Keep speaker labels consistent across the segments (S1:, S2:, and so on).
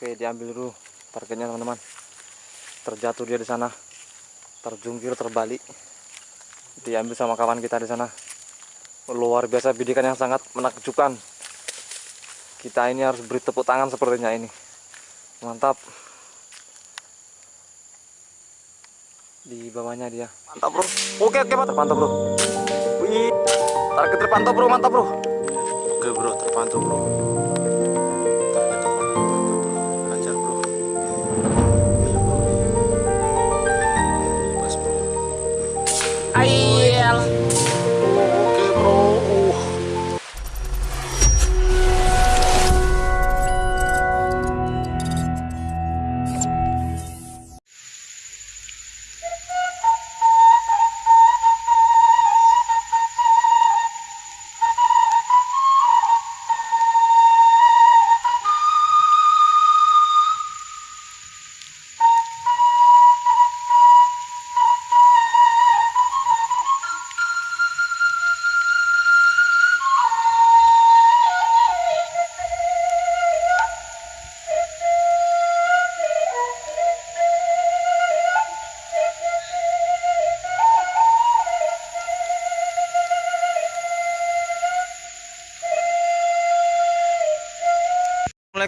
S1: Oke, diambil dulu targetnya teman-teman. Terjatuh dia di sana. Terjungkir terbalik. Diambil sama kawan kita di sana. Luar biasa bidikan yang sangat menakjubkan. Kita ini harus beri tepuk tangan sepertinya ini. Mantap. Di bawahnya dia. Mantap, Bro. Oke, oke, mantap, mantap, Bro. Wih. Target terpantau, Bro. Mantap, Bro.
S2: Oke bro, terpantau bro. I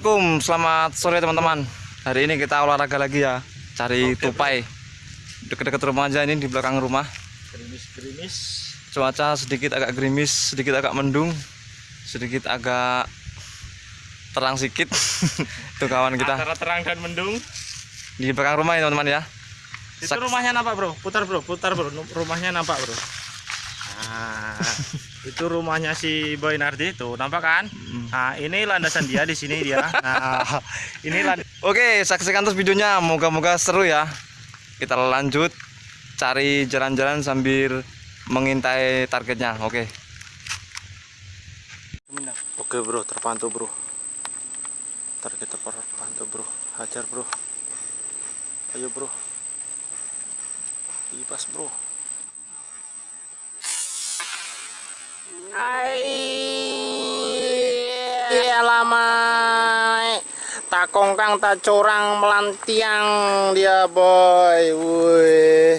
S1: Assalamualaikum, selamat sore teman-teman. Hari ini kita olahraga lagi ya, cari tupai. Dekat-dekat rumah aja ini di belakang rumah.
S2: Gerimis-gerimis.
S1: Cuaca sedikit agak gerimis, sedikit agak mendung, sedikit agak terang sedikit. Tuh kawan kita
S2: Antara terang dan mendung.
S1: di belakang rumah ya teman-teman ya.
S2: Itu rumahnya nampak bro. Putar bro, putar bro. Rumahnya nampak bro. Nah, itu rumahnya si Boy Nardi itu, nampak kan? Nah, ini landasan dia di sini dia. Nah, ini land
S1: Oke, saksikan terus videonya. Moga-moga seru ya. Kita lanjut cari jalan-jalan sambil mengintai targetnya. Oke.
S2: Oke bro, terpantau bro. Target terpantau bro. Hajar bro. Ayo bro. Ibas bro.
S3: Iya lama. Takong kang tak corang melantiang dia boy. Woi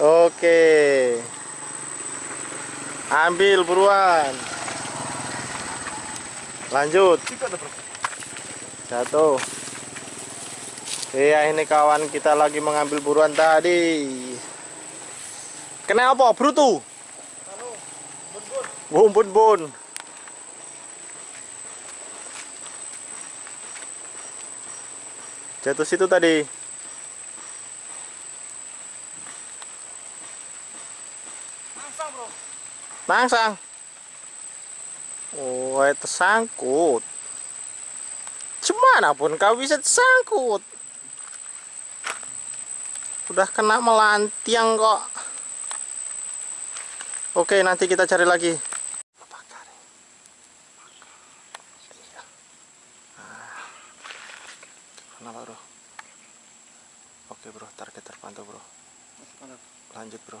S3: oke. Ambil buruan. Lanjut. Jatuh. Iya ini kawan kita lagi mengambil buruan tadi. Kenapa brutu bun bun bun jatuh situ tadi Mangsang. Oh, tersangkut. Cemana pun kau bisa tersangkut. Udah kena melantiang kok. Oke, nanti kita cari lagi.
S2: Kenapa bro? Oke bro, target terpantau bro. Lanjut bro.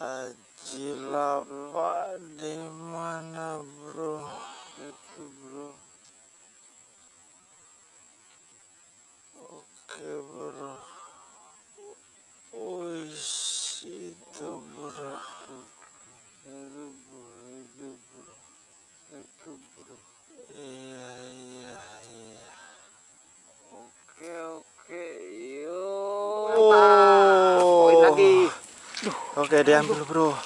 S2: Tajilapa di mana bro? Itu bro. Oke bro. Wih, itu bro. Itu bro, itu bro. Itu bro. Iya, iya, iya. Oke, oke, yuk.
S3: Poin lagi.
S2: Oke, diambil bro.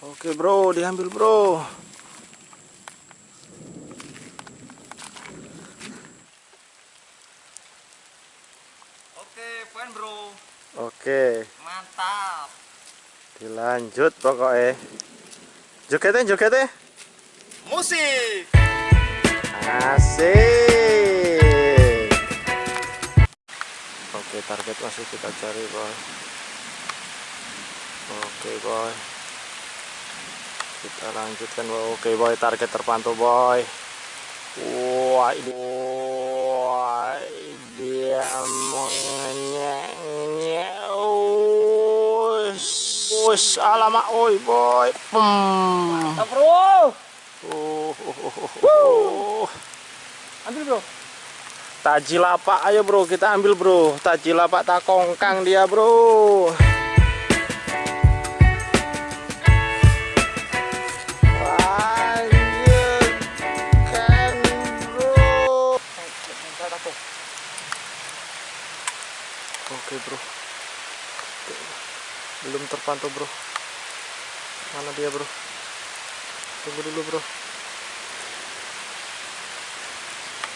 S2: Oke bro, diambil bro.
S1: Oke, poin bro.
S2: Oke,
S1: Mantap.
S2: dilanjut pokoknya. Jogetnya, jogetnya.
S1: Musik.
S2: Asik. Oke, target masih kita cari, boy. Oke, boy. Kita lanjutkan, boy. Oke, boy, target terpantau, boy. Wah, ini. Wah, dia mengenyek. Us, alamak, oi boy. Hmm.
S1: bro
S2: Oh, oh, oh, oh, oh.
S1: ambil bro
S2: Taji lapak, ayo bro, kita ambil bro. Taji lapak tak kongkang dia bro. Oke bro. Belum terpantau bro. Mana dia bro? Tunggu dulu bro.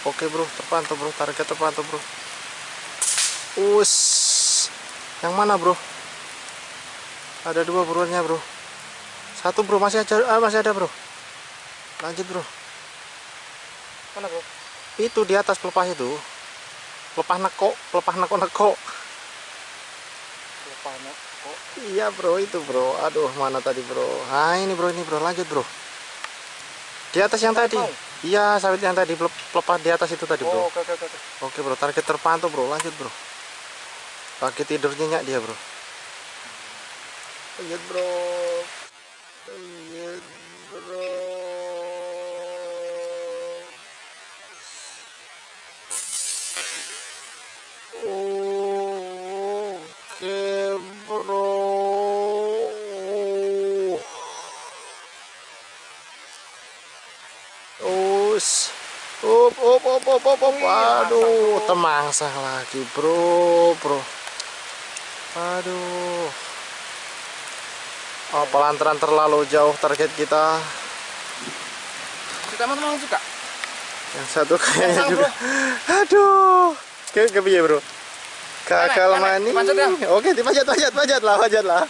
S2: Oke bro, terpantau bro, target terpantau bro. Us, yang mana bro? Ada dua buruannya bro. Satu bro masih ada, ah, masih ada bro. Lanjut bro.
S1: mana bro
S2: Itu di atas pelepah itu. Pelepah neko, pelepah neko neko. Iya bro, itu bro. Aduh, mana tadi bro? Ah ini bro, ini bro, lanjut bro. Di atas yang tadi.
S1: Mau?
S2: Iya, sawit yang tadi pelep- pelepah di atas itu tadi bro.
S1: oh oke oke oke
S2: Oke bro, target terpantau bro, lanjut bro. Pakai tidur nyenyak dia bro. Lanjut bro. Up, up, up, up, up, up. Aduh, temangsah lagi, bro, bro. Aduh. Oh, pelantaran terlalu jauh target kita.
S1: kita teman-teman suka
S2: Yang satu kayaknya juga. Aduh. Ke ke piye, bro? Kakal.
S1: Dipanjat ya?
S2: Oke, dipanjat, panjat, panjat lah, panjat lah.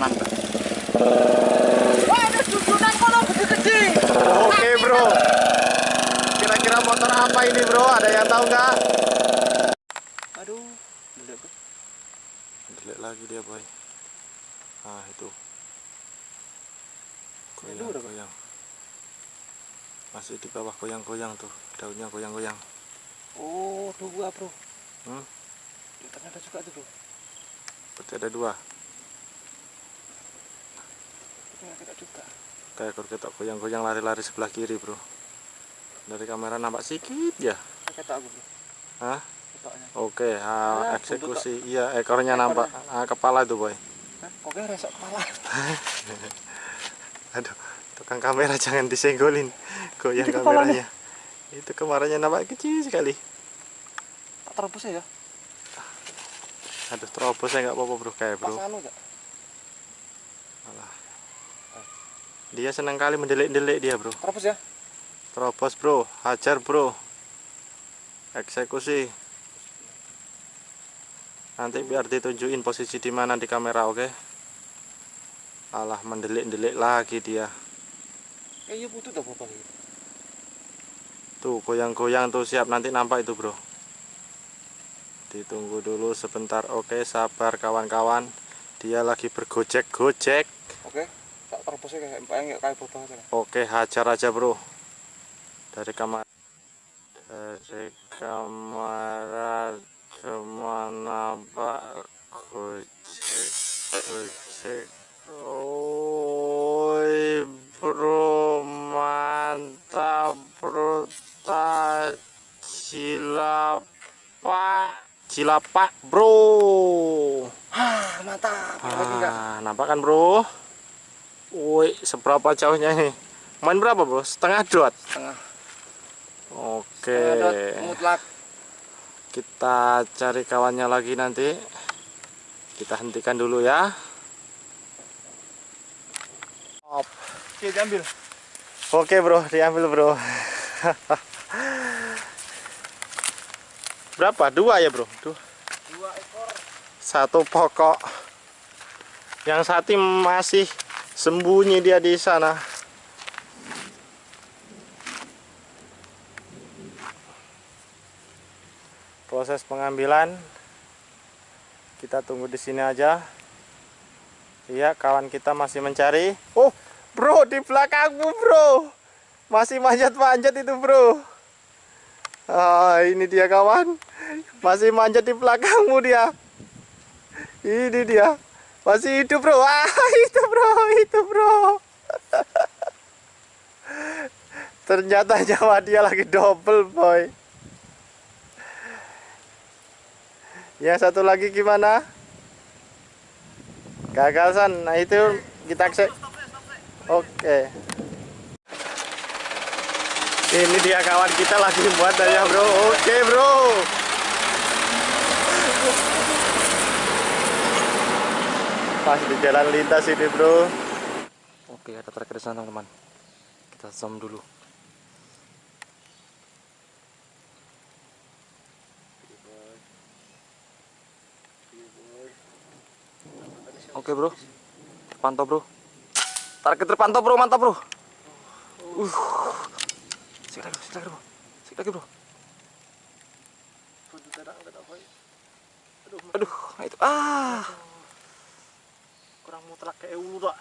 S1: mantap wah ada susunan kono gede-gede
S2: Oke, bro. Kira-kira motor apa ini, bro? Ada yang tahu nggak?
S1: aduh Gede, bro.
S2: Delek lagi dia, boy. Ah, itu. Goyang,
S1: Aduh,
S2: goyang. Masih di bawah goyang-goyang tuh. Daunnya goyang-goyang.
S1: oh dua bro
S2: Hmm?
S1: ternyata juga tuh bro
S2: Berarti ada dua.
S1: ternyata juga
S2: Kayak ketok goyang-goyang lari-lari sebelah kiri, bro. Dari kamera nampak sedikit ya.
S1: ketok aku bro
S2: Hah?
S1: ketoknya
S2: Oke, Ah, eksekusi. Iya, ekornya
S1: Ekornya.
S2: nampak. Ah, kepala itu, boy.
S1: Hah? kok resok kepala
S2: Aduh, tukang kamera jangan disenggolin. Goyang
S1: Itu kepalanya.
S2: kameranya. Itu kemarinnya nampak kecil sekali.
S1: tak terobos ya
S2: Aduh, terobos saya nggak apa-apa, bro. Kayak, bro.
S1: pas anu ya
S2: Alah. Dia senang kali mendelik-delik dia, bro.
S1: terobos ya
S2: Terobos, bro. Hajar, bro. Eksekusi. Nanti biar ditunjukin posisi di mana di kamera, oke? Alah, mendelik-delik lagi dia.
S1: eh iya butuh tuh bapak
S2: Tuh, goyang-goyang tuh siap nanti nampak itu, bro. Ditunggu dulu sebentar. Oke, sabar kawan-kawan. Dia lagi bergojek-gojek.
S1: oke tak terobosnya kayak kayak kayak bapak aja lah
S2: Oke, hajar aja, Bro. Dari kamar dari kamera cuma nampak gojek gojek. Oi, Bro, mantap, Bro. Cilapak, cilapak, Bro.
S1: ah mantap
S2: Ah, nampak kan bro? Woi, seberapa jauhnya ini? Main berapa bro? Setengah dot.
S1: setengah
S2: Oke.
S1: mutlak
S2: Kita cari kawannya lagi nanti. Kita hentikan dulu ya. Op.
S1: oke diambil
S2: Oke bro, diambil bro. berapa? Dua ya bro? Dua.
S1: dua ekor
S2: Satu pokok. Yang satu masih sembunyi dia di sana. Proses pengambilan kita tunggu di sini aja. Iya, kawan kita masih mencari. Oh, bro, di belakangmu, bro. Masih manjat-manjat itu bro. Ah, ini dia kawan. Masih manjat di belakangmu dia. Ini dia. Masih hidup bro. Ah, itu bro, itu bro. Ternyata nyawa dia lagi double boy. Yang satu lagi gimana? Gagal san. Nah itu kita cek. Oke. Ini dia kawan kita lagi buat ya bro. Oke bro. Pas di jalan lintas ini bro.
S1: Oke, ada tracker di sana teman-teman. Kita zoom dulu. Oke bro, terpantau bro. Target terpantau bro, mantap bro. Uh, sik lagi, sik lagi bro, sik lagi bro. Aduh, nah itu ah.
S2: Kurang mutlak kayak ulu tak.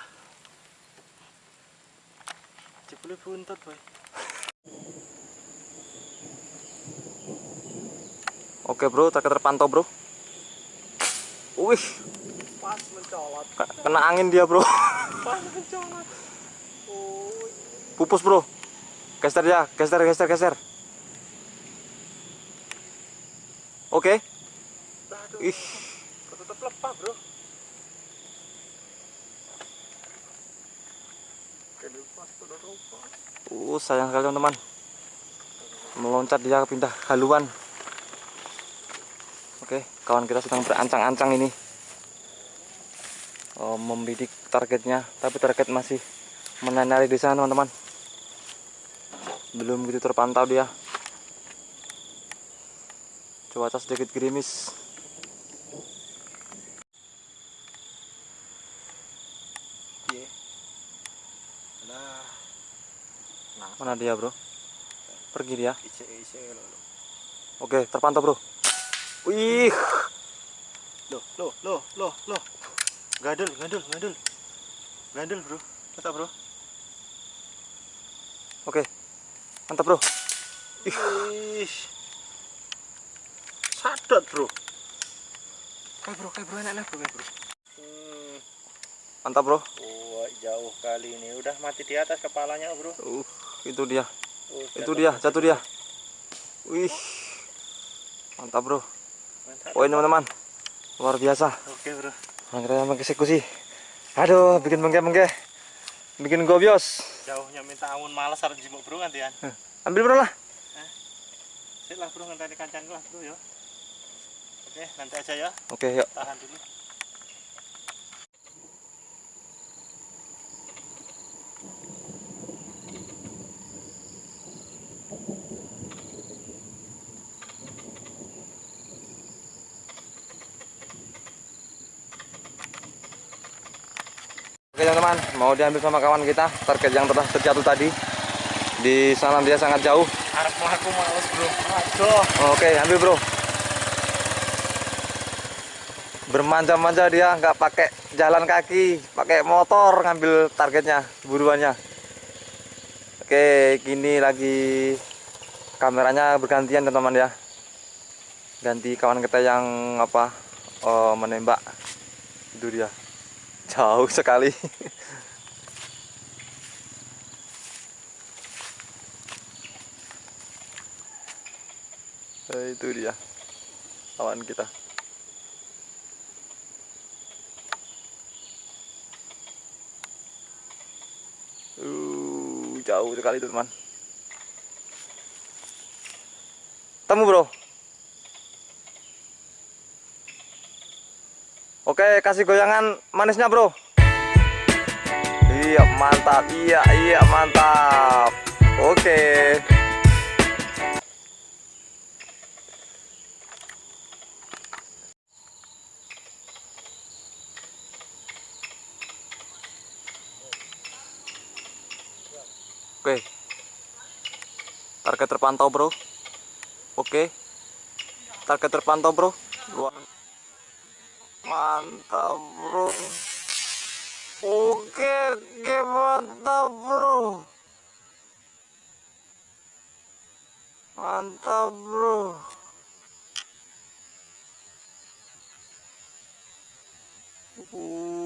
S2: Jebule buntut boy.
S1: Oke bro, target terpantau bro. Wih,
S2: Pas mencolot.
S1: kena angin dia bro.
S2: Pas mencolot. Oh,
S1: Pupus bro. Geser ya, geser, geser, geser. Oke.
S2: aduh.
S1: Ih,
S2: Tetap lepas bro.
S1: Uh, sayang sekali teman-teman. Meloncat dia pindah haluan. Oke, kawan kita sedang berancang-ancang ini. Oh, membidik targetnya, tapi target masih menari di sana teman-teman. Belum gitu terpantau dia. Cuaca sedikit gerimis.
S2: Iya. Nah,
S1: Mana dia, Bro? Pergi dia. Oke, terpantau, Bro. Wih,
S2: Loh, loh, loh, loh, loh. Gadul, gadul, gadul. Gadul, bro. Mantap, bro.
S1: oke. Mantap, Bro.
S2: Ih. Sadot, bro. Kayak bro, kayak bro, enak, bro, kayak bro. Hmm.
S1: Mantap, Bro.
S2: Oh, jauh kali ini. Udah mati di atas kepalanya, bro.
S1: Uh, itu dia.
S2: Oh,
S1: Itu dia, jatuh dia. Wih. Mantap, Bro.
S2: Mantap.
S1: Poin, teman-teman. Luar biasa.
S2: Oke, bro.
S1: Orang kita mengeksekusi. Aduh, bikin bengke-bengke. Bikin gobios.
S2: Jauhnya minta ampun males harus jimuk, bro, gantian.
S1: Ambil, Bro lah.
S2: Sik lah, bro, ngenteni kancan lah, bro, ya. Oke, nanti aja ya.
S1: Oke, yuk.
S2: Tahan dulu.
S1: Teman-teman, mau diambil sama kawan kita target yang telah terjatuh tadi. Di sana dia sangat jauh.
S2: Arep mlaku males, bro. Aduh.
S1: Oke, ambil bro. Bermanja-manja dia nggak pakai jalan kaki, pakai motor ngambil targetnya, buruannya. Oke, kini lagi kameranya bergantian teman-teman ya. Ganti kawan kita yang apa eh, menembak. Itu dia. Jauh sekali. Eh, itu dia kawan kita. Uh, jauh sekali teman. Temu bro oke kasih goyangan manisnya bro iya mantap iya iya mantap oke Oke. Target terpantau, Bro. Oke. Target terpantau, Bro. Luar mantap bro. Oke oke mantap bro? Mantap bro. Ooh.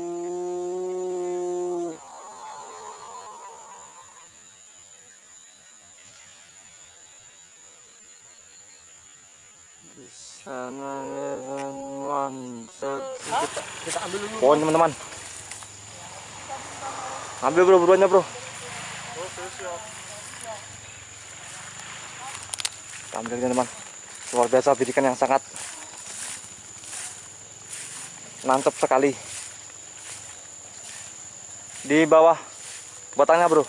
S1: Kita, ambil dulu. Pohon teman-teman. Ambil bro, buruannya bro. Kita ambil teman-teman. Luar biasa bidikan yang sangat mantap sekali. Di bawah batangnya bro.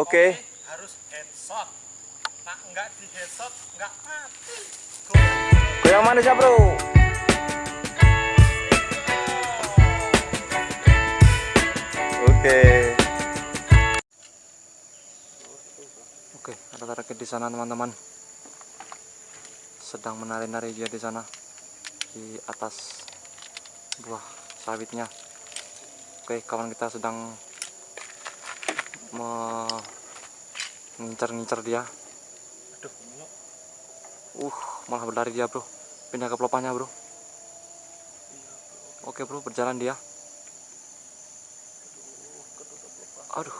S1: Oke.
S4: Harus headshot nah enggak di headshot enggak mati
S1: Goyang manisnya bro. Oke. Oke, ada target di sana teman-teman. Sedang menari-nari dia di sana di atas buah sawitnya. Oke, kawan kita sedang mengincar-ngincar dia.
S4: aduh
S1: Uh, malah berlari dia, Bro. Pindah ke pelopanya, Bro. Oke, Bro, berjalan dia. Aduh.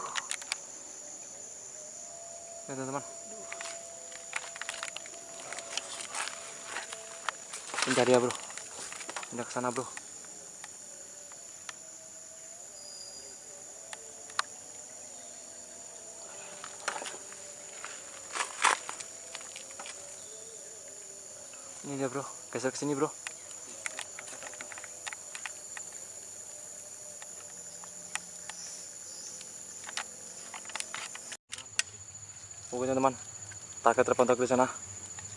S1: Ya, teman-teman. Pindah dia, Bro. Pindah ke sana, Bro. Ini dia, Bro. Geser ke sini, Bro. Oke teman-teman, target terpantau di sana.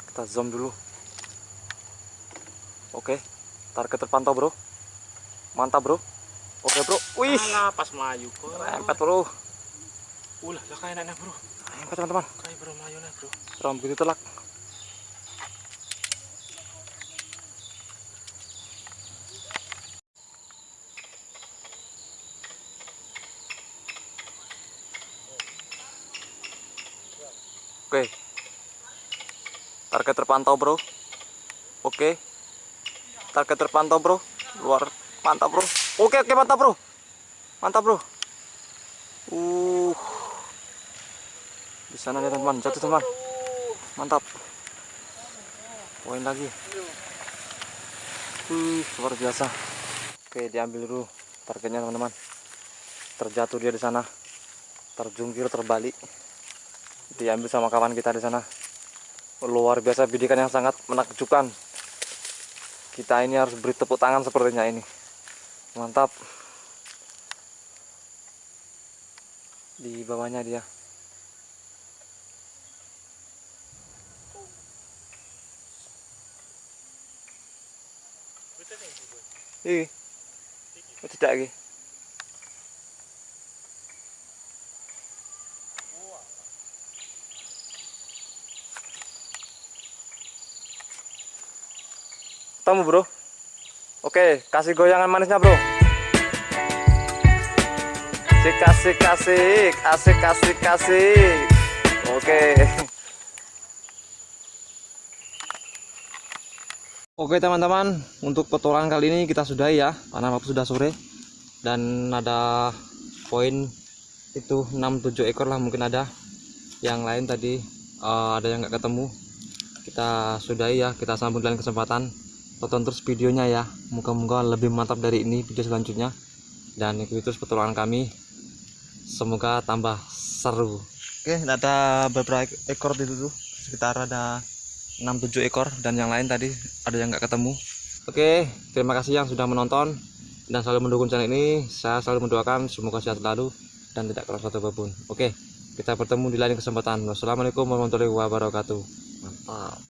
S1: Kita zoom dulu. Oke, target terpantau bro. Mantap bro. Oke bro, wih,
S4: Alah, pas melayu kok
S1: rempet bro.
S4: ulah lah kayak enak bro
S1: Rempet teman-teman.
S4: kayak bro melayu lah bro
S1: Ram begitu telak. Oke. Target terpantau, Bro. Oke. Target terpantau, Bro. Luar mantap, Bro. Oke, oke, mantap, Bro. Mantap, Bro. Uh. Di sana nih, teman-teman. Jatuh, teman. Mantap. Poin lagi. Wih, luar biasa. Oke, diambil dulu targetnya, teman-teman. Terjatuh dia di sana. Terjungkir terbalik. Diambil sama kawan kita di sana. Luar biasa bidikan yang sangat menakjubkan. Kita ini harus beri tepuk tangan sepertinya ini. Mantap. Di bawahnya dia. Iki. Oh, tidak iki. Temu, Bro. Oke, kasih goyangan manisnya, Bro. Asik, asik, asik. Asik, asik, asik. Oke. Oke teman-teman, untuk petualangan kali ini kita sudahi ya, karena waktu sudah sore dan ada poin itu 6-7 ekor lah mungkin ada. Yang lain tadi eh, ada yang nggak ketemu. Kita sudahi ya, kita sambung dengan kesempatan. Tonton terus videonya ya, moga-moga lebih mantap dari ini video selanjutnya. Dan ikuti terus petualangan kami. Semoga tambah seru. Oke, ada beberapa ekor di dulu, sekitar ada 6-7 ekor. Dan yang lain tadi ada yang nggak ketemu. Oke terima kasih yang sudah menonton. Dan selalu mendukung channel ini. Saya selalu mendoakan semoga sehat selalu dan tidak keras satu apa pun. Oke kita bertemu di lain kesempatan. Wassalamualaikum warahmatullahi wabarakatuh. Mantap